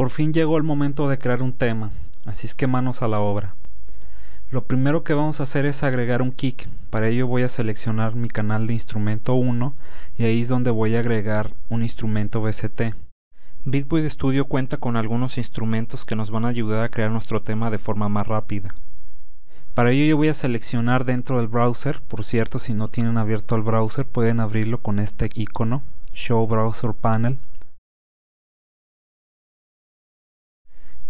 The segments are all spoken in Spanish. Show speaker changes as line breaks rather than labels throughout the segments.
Por fin llegó el momento de crear un tema, así es que manos a la obra. Lo primero que vamos a hacer es agregar un kick, para ello voy a seleccionar mi canal de instrumento 1 y ahí es donde voy a agregar un instrumento VST. Bitbuoy Studio cuenta con algunos instrumentos que nos van a ayudar a crear nuestro tema de forma más rápida. Para ello yo voy a seleccionar dentro del browser, por cierto si no tienen abierto el browser pueden abrirlo con este icono, Show Browser Panel.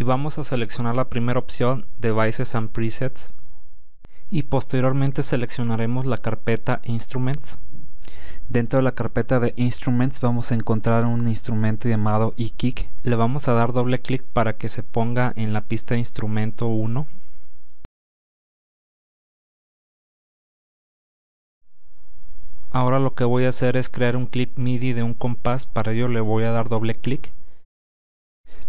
Y vamos a seleccionar la primera opción, Devices and Presets. Y posteriormente seleccionaremos la carpeta Instruments. Dentro de la carpeta de Instruments vamos a encontrar un instrumento llamado eKick. Le vamos a dar doble clic para que se ponga en la pista instrumento 1 Ahora lo que voy a hacer es crear un clip MIDI de un compás, para ello le voy a dar doble clic.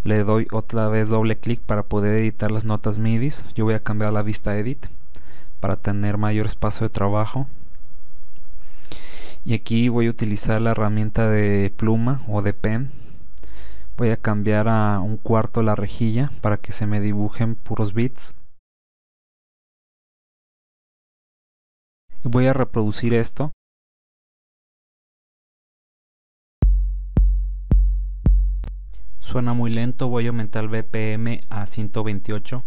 Le doy otra vez doble clic para poder editar las notas MIDI. Yo voy a cambiar la vista Edit para tener mayor espacio de trabajo. Y aquí voy a utilizar la herramienta de pluma o de pen. Voy a cambiar a un cuarto la rejilla para que se me dibujen puros bits. Y voy a reproducir esto Suena muy lento, voy a aumentar el BPM a 128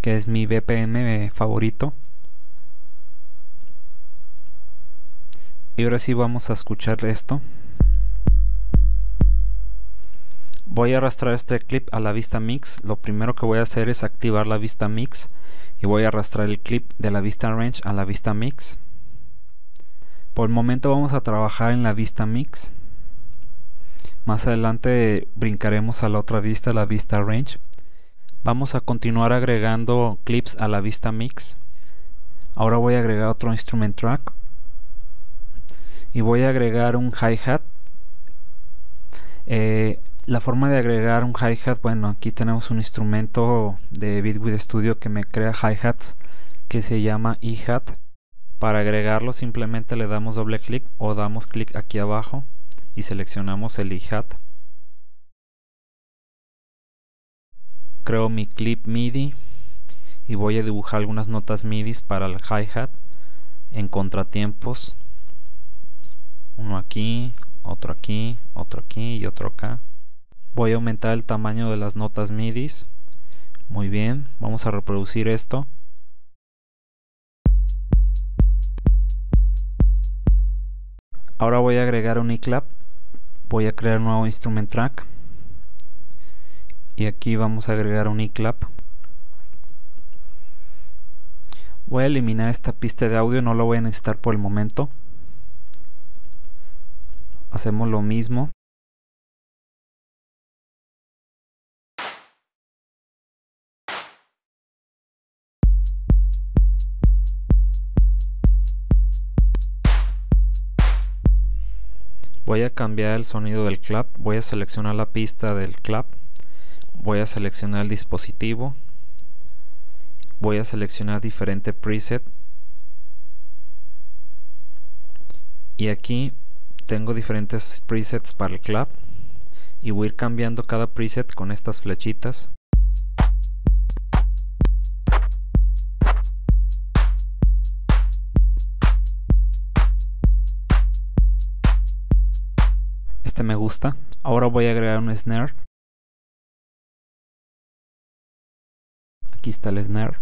que es mi BPM favorito. Y ahora sí vamos a escuchar esto. Voy a arrastrar este clip a la vista mix. Lo primero que voy a hacer es activar la vista mix y voy a arrastrar el clip de la vista range a la vista mix. Por el momento vamos a trabajar en la vista mix más adelante brincaremos a la otra vista, la vista range. Vamos a continuar agregando clips a la vista mix. Ahora voy a agregar otro instrument track. Y voy a agregar un hi-hat. Eh, la forma de agregar un hi-hat, bueno, aquí tenemos un instrumento de Bitwig Studio que me crea hi-hats que se llama e-hat. Para agregarlo simplemente le damos doble clic o damos clic aquí abajo y seleccionamos el hi-hat. Creo mi clip MIDI y voy a dibujar algunas notas MIDI para el hi-hat en contratiempos. Uno aquí, otro aquí, otro aquí y otro acá. Voy a aumentar el tamaño de las notas MIDI. Muy bien, vamos a reproducir esto. Ahora voy a agregar un iClap voy a crear un nuevo instrument track. Y aquí vamos a agregar un e-clap. Voy a eliminar esta pista de audio no lo voy a necesitar por el momento. Hacemos lo mismo voy a cambiar el sonido del clap voy a seleccionar la pista del clap voy a seleccionar el dispositivo voy a seleccionar diferente preset. Y aquí tengo diferentes presets para el clap y voy a ir cambiando cada preset con estas flechitas este me gusta. Ahora voy a agregar un snare. Aquí está el snare.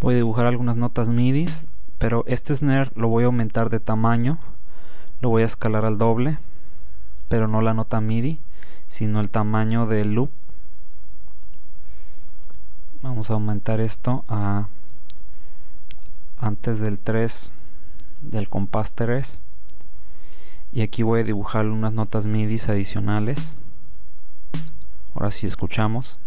Voy a dibujar algunas notas midis pero este snare lo voy a aumentar de tamaño. Lo voy a escalar al doble pero no la nota midi sino el tamaño del loop. Vamos a aumentar esto a antes del 3 del compás 3 y aquí voy a dibujar unas notas MIDI adicionales. Ahora sí escuchamos.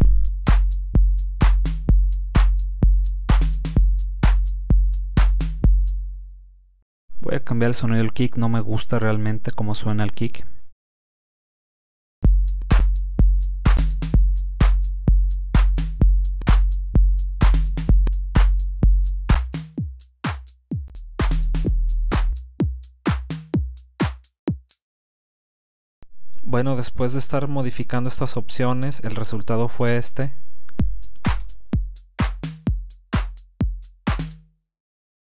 Voy a cambiar el sonido del kick. No me gusta realmente cómo suena el kick Bueno, después de estar modificando estas opciones, el resultado fue este.